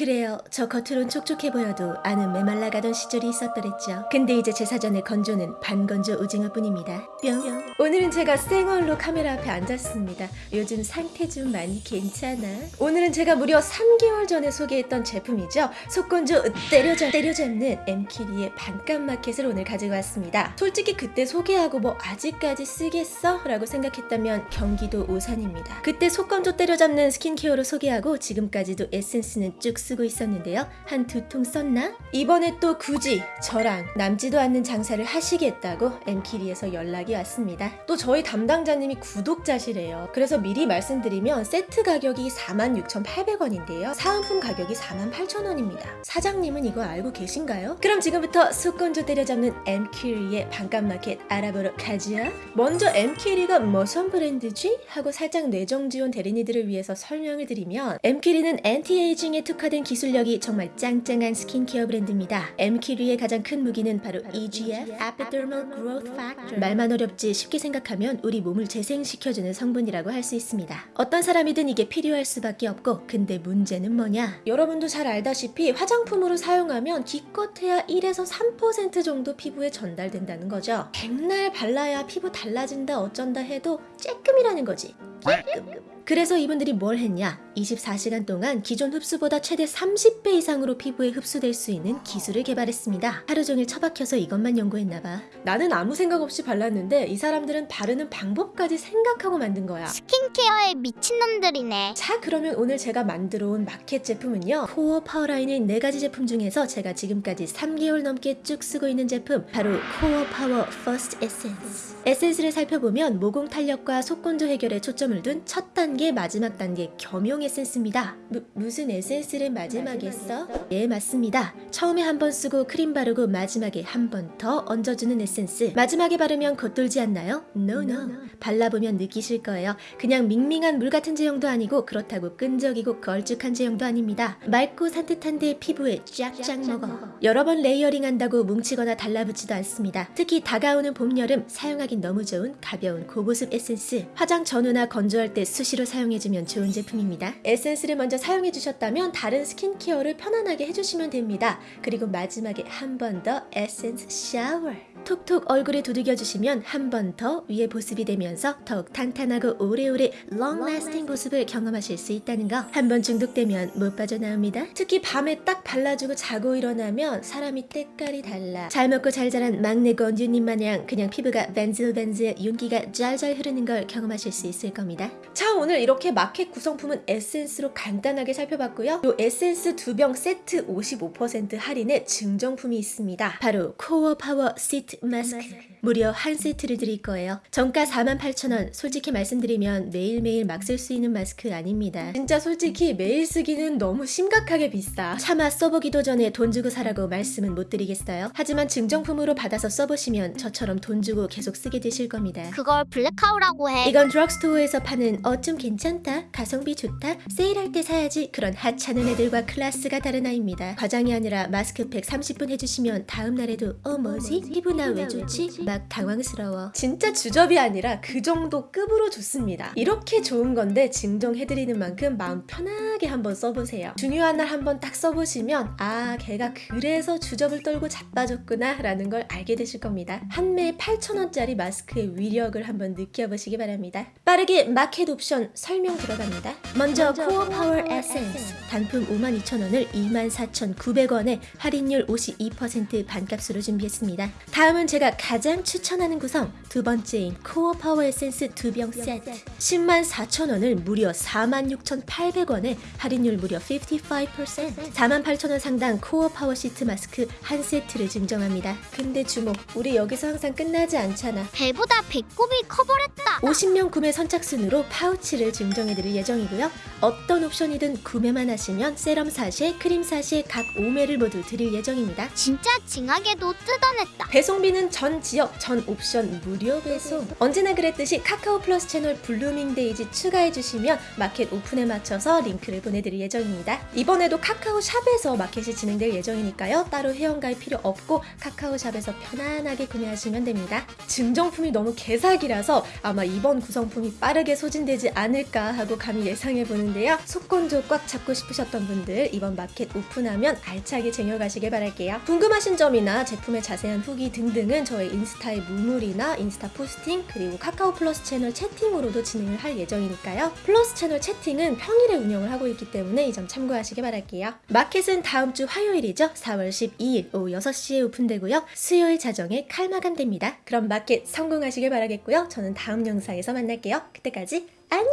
그래요. 저 겉으론 촉촉해 보여도 안은 메말라가던 시절이 있었더랬죠. 근데 이제 제 사전에 건조는 반건조 오징어뿐입니다. 뿅. 오늘은 제가 생얼로 카메라 앞에 앉았습니다. 요즘 상태 좀 많이 괜찮아? 오늘은 제가 무려 3개월 전에 소개했던 제품이죠. 속건조 때려잡, 때려잡는 엠키리의 반값 마켓을 오늘 가지고 왔습니다. 솔직히 그때 소개하고 뭐 아직까지 쓰겠어? 라고 생각했다면 경기도 오산입니다. 그때 속건조 때려잡는 스킨케어로 소개하고 지금까지도 에센스는 쭉 쓰고 있었는데요. 한 두 통 썼나? 이번에 또 굳이 저랑 남지도 않는 장사를 하시겠다고 엠키리에서 연락이 왔습니다. 또 저희 담당자님이 구독자시래요. 그래서 미리 말씀드리면 세트 가격이 46,800원인데요. 사은품 가격이 48,000원입니다. 사장님은 이거 알고 계신가요? 그럼 지금부터 속건조 때려잡는 엠키리의 반값 마켓 알아보러 가자. 먼저 엠키리가 무슨 브랜드지? 하고 살짝 뇌정지 온 데린이들을 위해서 설명을 드리면 엠키리는 anti-aging에 특화된 기술력이 정말 짱짱한 스킨케어 브랜드입니다. 엠키리의 가장 큰 무기는 바로 EGF, Epidermal Growth Factor. 말만 어렵지 쉽게 생각하면 우리 몸을 재생시켜주는 성분이라고 할 수 있습니다. 어떤 사람이든 이게 필요할 수밖에 없고 근데 문제는 뭐냐? 여러분도 잘 알다시피 화장품으로 사용하면 기껏해야 1에서 3% 정도 피부에 전달된다는 거죠. 백날 발라야 피부 달라진다 어쩐다 해도 쬐끔이라는 거지. 쬐끔. 그래서 이분들이 뭘 했냐? 24시간 동안 기존 흡수보다 최대 30배 이상으로 피부에 흡수될 수 있는 기술을 개발했습니다. 하루 종일 처박혀서 이것만 연구했나봐. 나는 아무 생각 없이 발랐는데 이 사람들은 바르는 방법까지 생각하고 만든 거야. 스킨케어에 미친놈들이네. 자 그러면 오늘 제가 만들어 온 마켓 제품은요 Core Power 라인의 4가지 제품 중에서 제가 지금까지 3개월 넘게 쭉 쓰고 있는 제품 바로 Core Power First 에센스 에센스를 살펴보면 모공 탄력과 속건조 해결에 초점을 둔 첫 단계 마지막 단계 겸용 에센스입니다 무, 무슨 에센스를 마지막에 써? 예 맞습니다 처음에 한 번 쓰고 크림 바르고 마지막에 한 번 더 얹어주는 에센스 마지막에 바르면 겉돌지 않나요? No no 발라보면 느끼실 거예요 그냥 밍밍한 물 같은 제형도 아니고 그렇다고 끈적이고 걸쭉한 제형도 아닙니다. 맑고 산뜻한데 피부에 쫙쫙 먹어. 여러 번 layering 한다고 뭉치거나 달라붙지도 않습니다. 특히 다가오는 봄, 여름 사용하긴 너무 좋은 가벼운 고보습 에센스. 화장 전후나 건조할 때 수시로 사용해주면 좋은 제품입니다. 에센스를 먼저 사용해 주셨다면 다른 스킨케어를 편안하게 해주시면 됩니다. 그리고 마지막에 한 번 더 에센스 샤워. 톡톡 얼굴에 두들겨주시면 한 번 더 위에 보습이 되면서 더욱 탄탄하고 오래오래 lasting 보습을 경험하실 수 있다는 거. 한 번 중독되면 못 빠져나옵니다. 특히 밤에 딱 발라주고 자고 일어나면 사람이 때깔이 달라. 잘 먹고 잘 자란 막내 공주님 마냥 그냥 피부가 반질반질 윤기가 짤짤 흐르는 걸 경험하실 수 있을 겁니다. 자 오늘 이렇게 마켓 구성품은 에센스로 간단하게 살펴봤고요. 요 에센스 두 병 세트 55% 할인의 증정품이 있습니다. 바로 Core Power 시트 마스크. 무려 한 세트를 드릴 거예요. 정가 48,000원. 솔직히 말씀드리면 매일매일 막 쓸 수 있는 마스크 아닙니다. 진짜 솔직히 매일 쓰기는 너무 심각하게 비싸. 차마 써보기도 전에 돈 주고 사라고 말씀은 못 드리겠어요. 하지만 증정품으로 받아서 써보시면 저처럼 돈 주고 계속 쓰게 되실 겁니다. 그걸 blackout라고 해. 이건 드럭스토어에서 파는 어 좀 괜찮다, 가성비 좋다, 세일할 때 사야지 그런 하찮은 애들과 클래스가 다른 아이입니다. 과장이 아니라 마스크팩 30분 해주시면 다음 날에도 어 뭐지? 피부 나 왜 좋지? 막 당황스러워. 진짜 주접이 아니라 그 정도 급으로 좋습니다. 이렇게 좋은 건데 증정해드리는 만큼 마음 편하게 한번 써보세요. 중요한 날 한번 딱 써보시면 아 걔가 그래서 주접을 떨고 자빠졌구나 라는 걸 알게 되실 겁니다. 한 매에 8,000원짜리 마스크의 위력을 한번 느껴보시기 바랍니다. 빠르게 마켓 옵션 설명 들어갑니다. 먼저 Core Power 에센스 단품 52,000원을 24,900원에 할인율 52% 반값으로 준비했습니다. 다음 은 제가 가장 추천하는 구성 두 번째인 Core Power 에센스 두 병 세트 10만 4천원을 무려 46,800원에 할인율 무려 55% 4만 8천원 상당 Core Power 시트 마스크 한 세트를 증정합니다. 근데 주목 우리 여기서 항상 끝나지 않잖아. 배보다 배꼽이 커버렸다. 50명 구매 선착순으로 파우치를 증정해드릴 예정이고요. 어떤 옵션이든 구매만 하시면 세럼 사시에 크림 사시에 각 5매를 모두 드릴 예정입니다. 진짜 징하게도 뜯어냈다. 배송 배송비는 전 지역, 전 옵션 무료 배송. 언제나 그랬듯이 카카오 플러스 채널 블루밍 데이지 추가해주시면 마켓 오픈에 맞춰서 링크를 보내드릴 예정입니다. 이번에도 카카오 샵에서 마켓이 진행될 예정이니까요. 따로 회원가입 필요 없고 카카오 샵에서 편안하게 구매하시면 됩니다. 증정품이 너무 개사기라서 아마 이번 구성품이 빠르게 소진되지 않을까 하고 감히 예상해 보는데요. 속건조 꽉 잡고 싶으셨던 분들 이번 마켓 오픈하면 알차게 쟁여가시길 바랄게요. 궁금하신 점이나 제품의 자세한 후기 등 등등은 저의 인스타의 무물이나 인스타 포스팅 그리고 카카오 플러스 채널 채팅으로도 진행을 할 예정이니까요. 플러스 채널 채팅은 평일에 운영을 하고 있기 때문에 이 점 참고하시기 바랄게요. 마켓은 다음 주 화요일이죠. 4월 12일 오후 6시에 오픈되고요. 수요일 자정에 칼마감됩니다. 그럼 마켓 성공하시길 바라겠고요. 저는 다음 영상에서 만날게요. 그때까지 안녕!